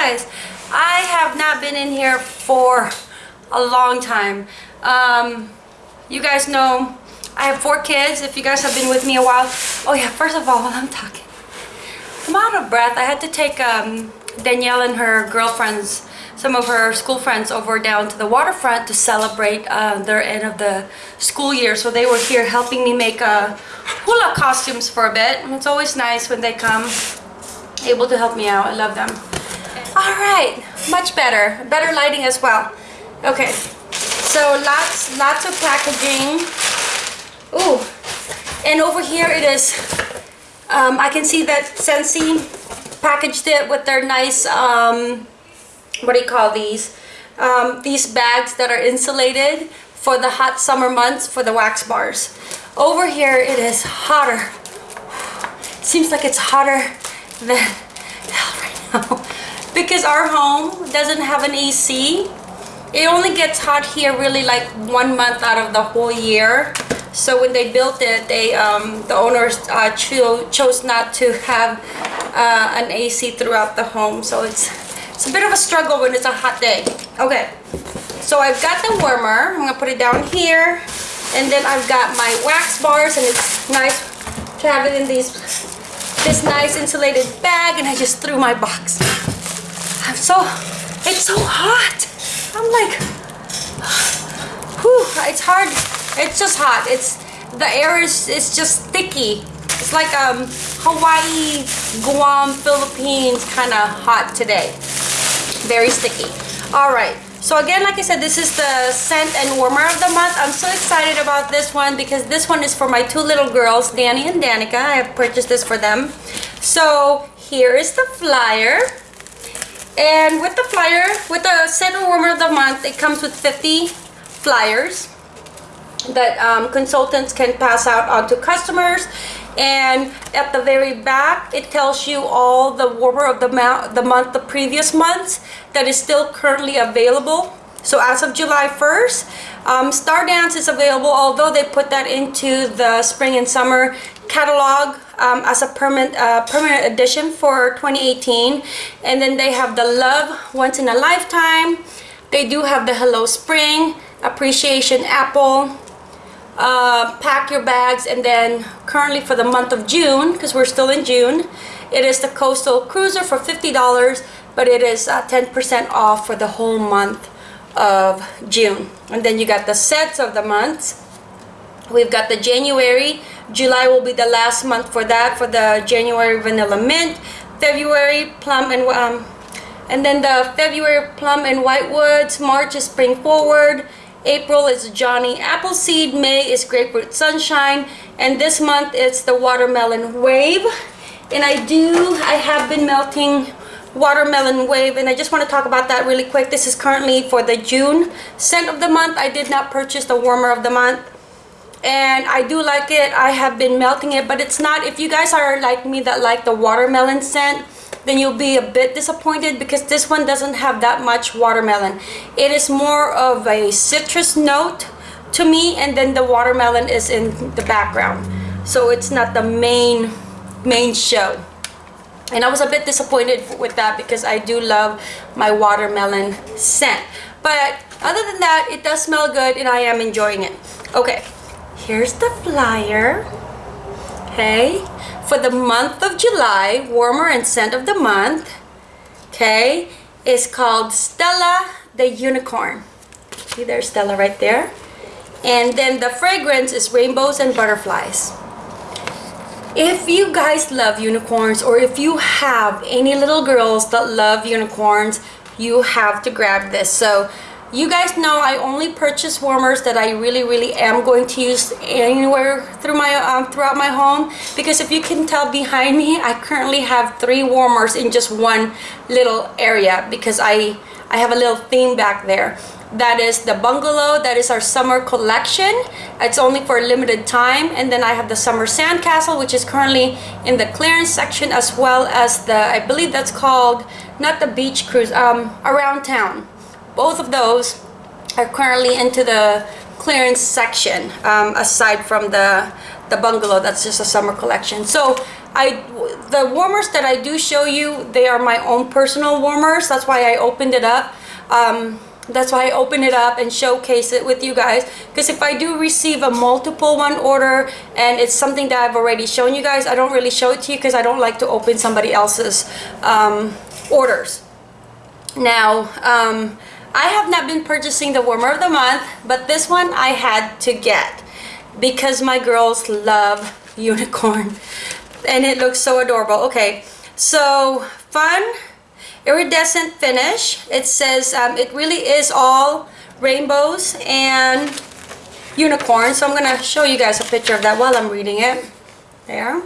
guys, I have not been in here for a long time. Um, you guys know I have four kids, if you guys have been with me a while. Oh yeah, first of all, I'm talking, I'm out of breath. I had to take um, Danielle and her girlfriends, some of her school friends over down to the waterfront to celebrate uh, their end of the school year. So they were here helping me make uh, hula costumes for a bit. It's always nice when they come able to help me out. I love them. All right, much better. Better lighting as well. Okay, so lots, lots of packaging. Ooh, and over here it is, um, I can see that Scentsy packaged it with their nice, um, what do you call these? Um, these bags that are insulated for the hot summer months for the wax bars. Over here it is hotter. Seems like it's hotter than hell right now. Because our home doesn't have an AC. It only gets hot here really like one month out of the whole year. So when they built it, they um, the owners uh, cho chose not to have uh, an AC throughout the home. So it's it's a bit of a struggle when it's a hot day. Okay, so I've got the warmer. I'm gonna put it down here, and then I've got my wax bars, and it's nice to have it in these this nice insulated bag, and I just threw my box. I'm so it's so hot. I'm like, whew, it's hard it's just hot. It's the air is it's just sticky. It's like um Hawaii, Guam, Philippines kind of hot today. Very sticky. All right. So again, like I said, this is the scent and warmer of the month. I'm so excited about this one because this one is for my two little girls, Danny and Danica. I have purchased this for them. So here is the flyer. And with the flyer, with the scent and warmer of the month, it comes with 50 flyers that um, consultants can pass out onto customers. And at the very back it tells you all the warmer of the, the month the previous months that is still currently available. So as of July 1st um, Star Dance is available although they put that into the spring and summer catalog um, as a permanent uh, permanent edition for 2018 and then they have the love once in a lifetime. They do have the hello spring appreciation apple uh, pack your bags and then currently for the month of June because we're still in June it is the coastal cruiser for $50 but it is 10% uh, off for the whole month of June. And then you got the sets of the months. We've got the January July will be the last month for that for the January vanilla mint February plum and um, and then the February plum and whitewoods March is spring forward April is Johnny Appleseed, May is Grapefruit Sunshine, and this month it's the Watermelon Wave. And I do, I have been melting Watermelon Wave, and I just want to talk about that really quick. This is currently for the June scent of the month. I did not purchase the warmer of the month. And I do like it. I have been melting it, but it's not, if you guys are like me that like the watermelon scent, then you'll be a bit disappointed because this one doesn't have that much watermelon. It is more of a citrus note to me and then the watermelon is in the background. So it's not the main, main show. And I was a bit disappointed with that because I do love my watermelon scent. But other than that, it does smell good and I am enjoying it. Okay, here's the flyer. Okay, for the month of July, warmer and scent of the month, okay, is called Stella the Unicorn. See there's Stella right there. And then the fragrance is Rainbows and Butterflies. If you guys love unicorns or if you have any little girls that love unicorns, you have to grab this. So you guys know I only purchase warmers that I really really am going to use anywhere through my um, throughout my home. Because if you can tell behind me I currently have three warmers in just one little area because I I have a little theme back there. That is the bungalow. That is our summer collection. It's only for a limited time. And then I have the summer sandcastle which is currently in the clearance section as well as the I believe that's called not the beach cruise um around town both of those are currently into the clearance section um, aside from the the bungalow that's just a summer collection so I the warmers that I do show you, they are my own personal warmers. That's why I opened it up. Um, that's why I open it up and showcase it with you guys because if I do receive a multiple one order and it's something that I've already shown you guys I don't really show it to you because I don't like to open somebody else's um, orders now um, I have not been purchasing the warmer of the month but this one I had to get because my girls love unicorn and it looks so adorable okay so fun iridescent finish. It says um, it really is all rainbows and unicorns. So I'm going to show you guys a picture of that while I'm reading it. There.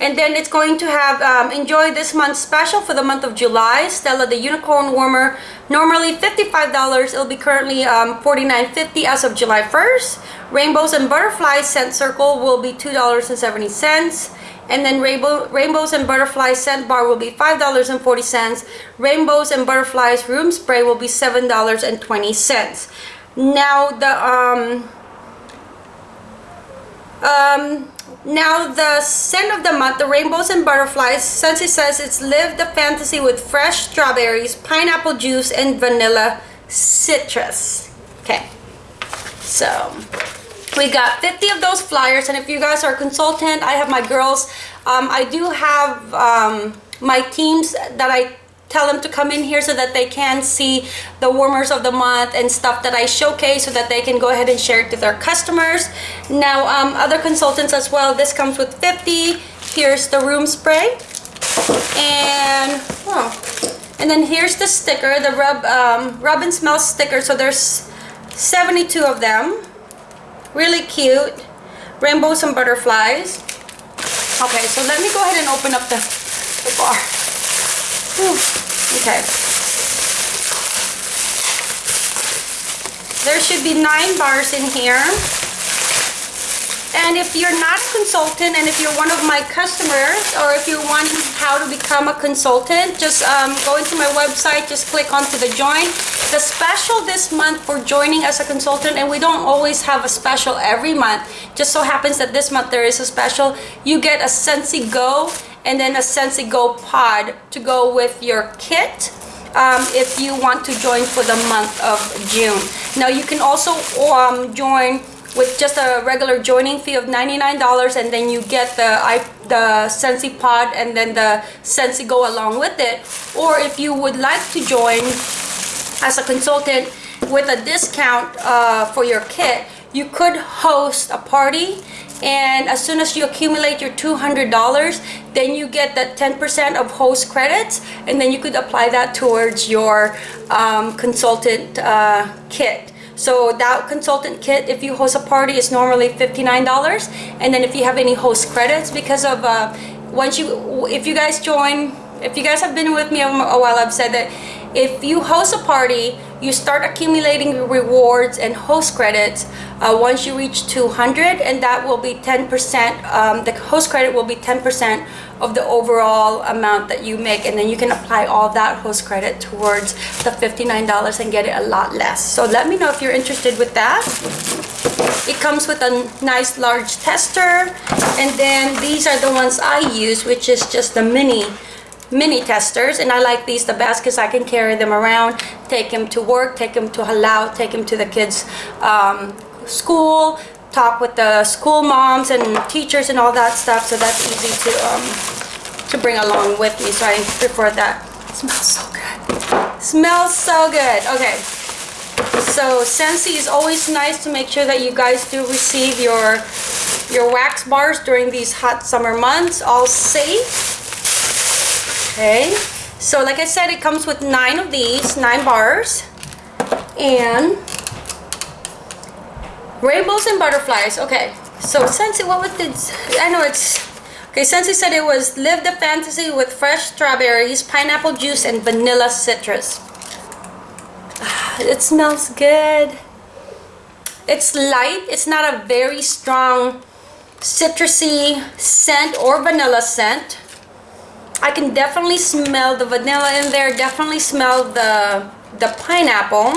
And then it's going to have um, enjoy this month's special for the month of July. Stella the Unicorn Warmer, normally $55. It'll be currently um, $49.50 as of July 1st. Rainbows and Butterflies Scent Circle will be $2.70 and then rainbow, rainbows and butterflies scent bar will be $5.40 rainbows and butterflies room spray will be $7.20 now the um um now the scent of the month the rainbows and butterflies since it says it's live the fantasy with fresh strawberries pineapple juice and vanilla citrus. Okay. So we got 50 of those flyers and if you guys are a consultant i have my girls. Um, i do have um, my teams that i tell them to come in here so that they can see the warmers of the month and stuff that I showcase so that they can go ahead and share it to their customers. Now, um, other consultants as well, this comes with 50. Here's the room spray. And, oh, and then here's the sticker, the rub, um, rub and smell sticker. So there's 72 of them really cute rainbows and butterflies okay so let me go ahead and open up the, the bar. Okay there should be nine bars in here and if you're not a consultant and if you're one of my customers or if you want how to become a consultant, just um, go into my website, just click onto the join. The special this month for joining as a consultant, and we don't always have a special every month, just so happens that this month there is a special. You get a Scentsy Go and then a Scentsy Go pod to go with your kit. Um, if you want to join for the month of June. Now you can also um, join with just a regular joining fee of $99 and then you get the I, the Scentsy pod and then the Scentsy Go along with it or if you would like to join as a consultant with a discount uh, for your kit you could host a party and as soon as you accumulate your $200 then you get that 10% of host credits and then you could apply that towards your um, consultant uh, kit so that consultant kit, if you host a party, is normally $59. And then if you have any host credits, because of uh, once you, if you guys join, if you guys have been with me a while, I've said that if you host a party, you start accumulating rewards and host credits uh, once you reach 200 and that will be 10% um, the host credit will be 10% of the overall amount that you make and then you can apply all that host credit towards the $59 and get it a lot less. So let me know if you're interested with that. It comes with a nice large tester and then these are the ones I use which is just the mini mini testers and I like these the best because I can carry them around take them to work take them to halau, take them to the kids um, school talk with the school moms and teachers and all that stuff so that's easy to um, to bring along with me so I prefer that. It smells so good. Smells so good. Okay. So Scentsy is always nice to make sure that you guys do receive your your wax bars during these hot summer months all safe Okay, so like I said, it comes with nine of these, nine bars. And rainbows and butterflies. Okay, so Scentsy, what was this? I know it's... Okay, Scentsy said it was Live the Fantasy with fresh strawberries, pineapple juice, and vanilla citrus. It smells good. It's light. It's not a very strong citrusy scent or vanilla scent. I can definitely smell the vanilla in there, definitely smell the, the pineapple.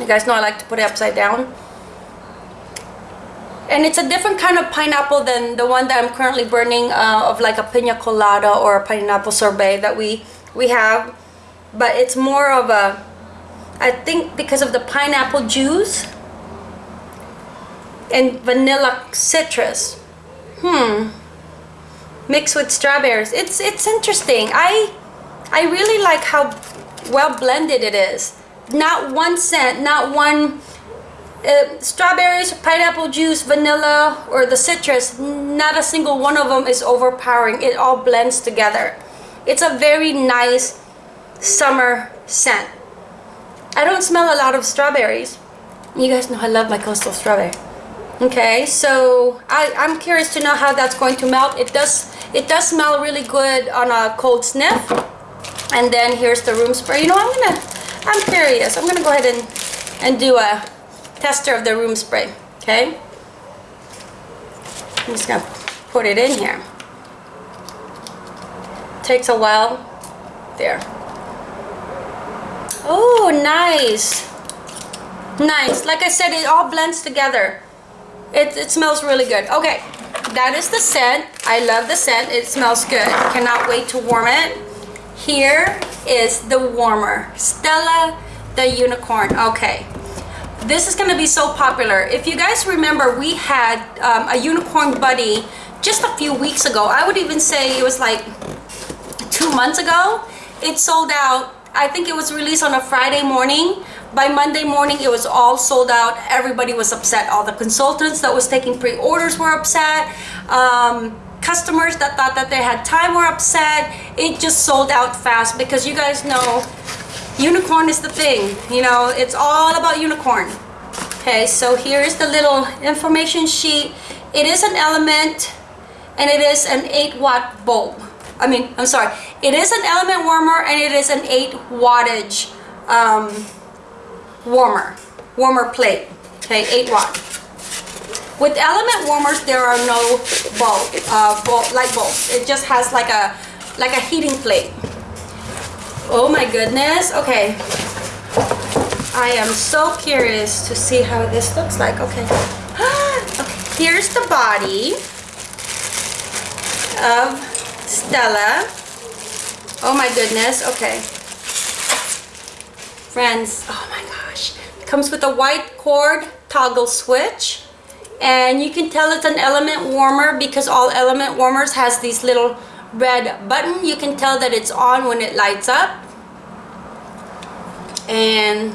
You guys know I like to put it upside down. and it's a different kind of pineapple than the one that I'm currently burning uh, of like a pina colada or a pineapple sorbet that we we have but it's more of a I think because of the pineapple juice and vanilla citrus hmm mixed with strawberries it's it's interesting I I really like how well blended it is not one scent not one uh, strawberries, pineapple juice, vanilla, or the citrus, not a single one of them is overpowering. It all blends together. It's a very nice summer scent. I don't smell a lot of strawberries. You guys know I love my coastal strawberry. Okay, so I, I'm curious to know how that's going to melt. It does it does smell really good on a cold sniff. And then here's the room spray. You know, I'm gonna I'm curious. I'm gonna go ahead and and do a tester of the room spray, okay? I'm just gonna put it in here. Takes a while. There. Oh, nice. Nice. Like I said, it all blends together. It, it smells really good. Okay, that is the scent. I love the scent. It smells good. Cannot wait to warm it. Here is the warmer. Stella the Unicorn. Okay, this is going to be so popular. If you guys remember, we had um, a unicorn buddy just a few weeks ago. I would even say it was like two months ago. It sold out. I think it was released on a Friday morning. By Monday morning, it was all sold out. Everybody was upset. All the consultants that was taking pre-orders were upset. Um, customers that thought that they had time were upset. It just sold out fast because you guys know unicorn is the thing you know it's all about unicorn okay so here's the little information sheet it is an element and it is an 8 watt bulb I mean I'm sorry it is an element warmer and it is an 8 wattage um, warmer warmer plate okay 8 watt with element warmers there are no bulb, uh, bulb light bulbs it just has like a like a heating plate Oh my goodness. Okay. I am so curious to see how this looks like. Okay. okay. Here's the body of Stella. Oh my goodness. Okay. Friends, oh my gosh. Comes with a white cord toggle switch. And you can tell it's an element warmer because all element warmers has these little red button. You can tell that it's on when it lights up. And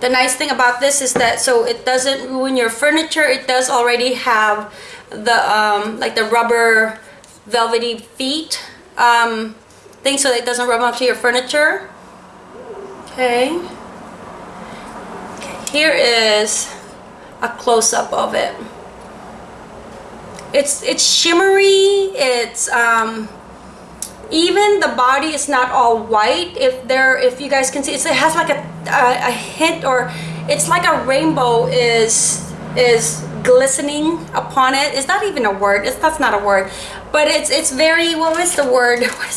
the nice thing about this is that so it doesn't ruin your furniture. It does already have the um, like the rubber velvety feet um, thing so that it doesn't rub onto your furniture. Okay here is a close-up of it. It's it's shimmery it's um even the body is not all white. If there if you guys can see it has like a, a, a hint or it's like a rainbow is is glistening upon it. It's not even a word. It's that's not a word. But it's it's very what was the word? I'm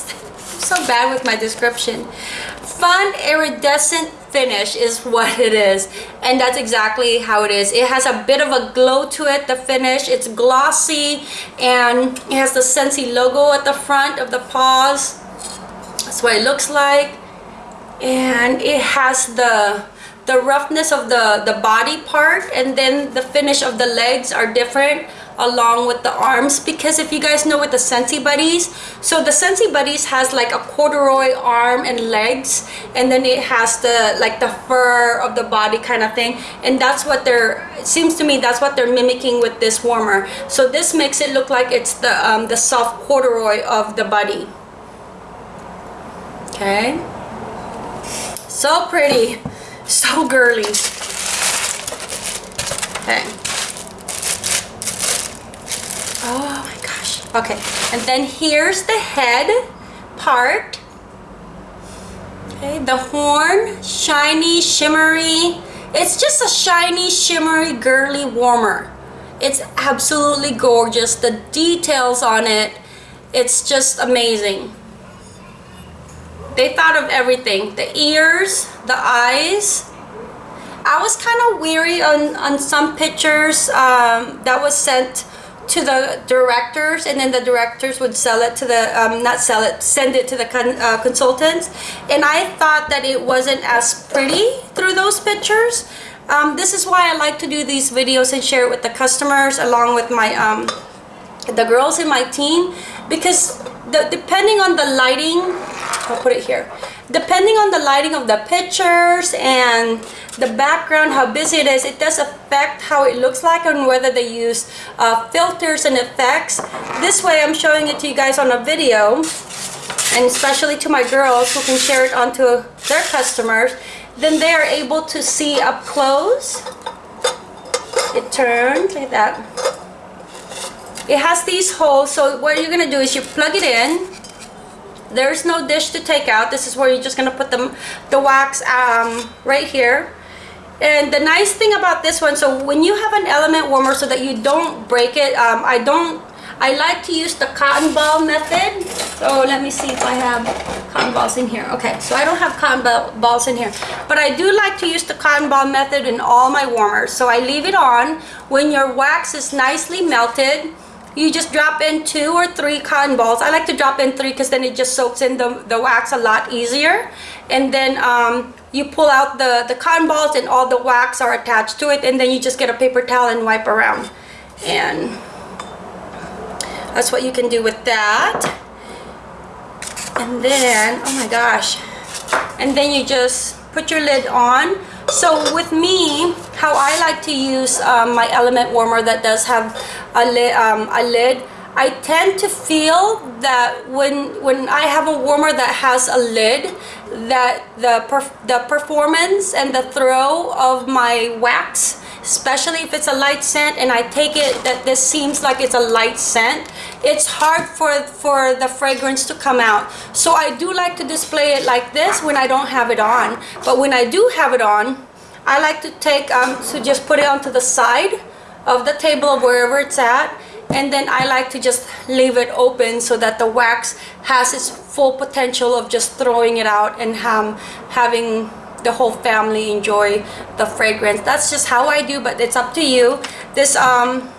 so bad with my description. Fun iridescent finish is what it is. And that's exactly how it is. It has a bit of a glow to it the finish. It's glossy and it has the Scentsy logo at the front of the paws. That's what it looks like. And it has the the roughness of the the body part and then the finish of the legs are different along with the arms because if you guys know with the Scentsy Buddies so the Scentsy Buddies has like a corduroy arm and legs and then it has the like the fur of the body kind of thing and that's what they're seems to me that's what they're mimicking with this warmer. So this makes it look like it's the um, the soft corduroy of the body okay? So pretty. So girly. Okay Oh my gosh. Okay. And then here's the head part. Okay, the horn, shiny, shimmery. It's just a shiny, shimmery, girly warmer. It's absolutely gorgeous. The details on it, it's just amazing. They thought of everything. The ears, the eyes, I was kind of weary on, on some pictures um, that was sent to the directors and then the directors would sell it to the um, not sell it send it to the con uh, consultants. And I thought that it wasn't as pretty through those pictures. Um, this is why I like to do these videos and share it with the customers along with my um, the girls in my team because the, depending on the lighting I'll put it here depending on the lighting of the pictures and the background how busy it is it does affect how it looks like and whether they use uh, filters and effects. This way I'm showing it to you guys on a video and especially to my girls who can share it onto their customers. Then they are able to see up close. It turns like that. It has these holes so what you're gonna do is you plug it in there's no dish to take out. This is where you're just gonna put the, the wax um, right here. And the nice thing about this one so when you have an element warmer so that you don't break it um, I don't I like to use the cotton ball method. So let me see if I have cotton balls in here. Okay so I don't have cotton balls in here. But I do like to use the cotton ball method in all my warmers. So I leave it on. When your wax is nicely melted you just drop in two or three cotton balls. I like to drop in three because then it just soaks in the, the wax a lot easier. And then um, you pull out the, the cotton balls and all the wax are attached to it. And then you just get a paper towel and wipe around. And that's what you can do with that. And then, oh my gosh. And then you just put your lid on so with me, how I like to use um, my element warmer that does have a, li um, a lid, I tend to feel that when when I have a warmer that has a lid, that the perf the performance and the throw of my wax especially if it's a light scent and I take it that this seems like it's a light scent it's hard for for the fragrance to come out. So I do like to display it like this when I don't have it on. But when I do have it on I like to take um, to just put it onto the side of the table of wherever it's at and then I like to just leave it open so that the wax has its full potential of just throwing it out and um, having the whole family enjoy the fragrance. That's just how I do but it's up to you. This um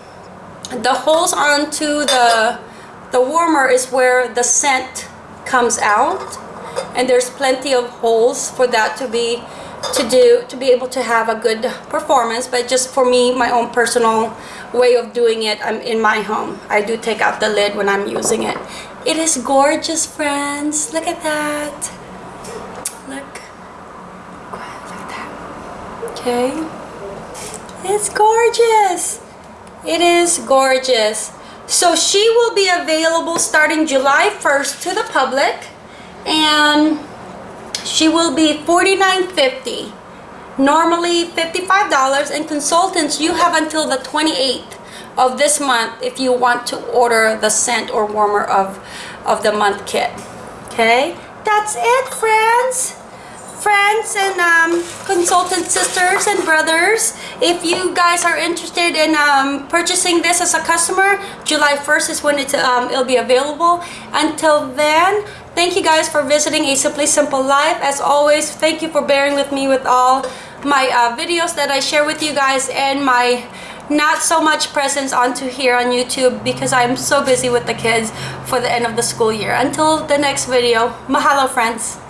the holes onto the the warmer is where the scent comes out and there's plenty of holes for that to be to do to be able to have a good performance but just for me my own personal way of doing it I'm in my home. I do take out the lid when I'm using it. It is gorgeous friends. Look at that. Look. okay. It's gorgeous. It is gorgeous. So she will be available starting July 1st to the public and she will be $49.50 normally $55 and consultants you have until the 28th of this month if you want to order the scent or warmer of of the month kit. Okay? That's it friends. Friends and um, consultant sisters and brothers if you guys are interested in um, purchasing this as a customer July 1st is when it's, um, it'll be available. Until then thank you guys for visiting a simply simple life as always thank you for bearing with me with all my uh, videos that I share with you guys and my not so much presence onto here on YouTube because I'm so busy with the kids for the end of the school year. Until the next video, mahalo friends.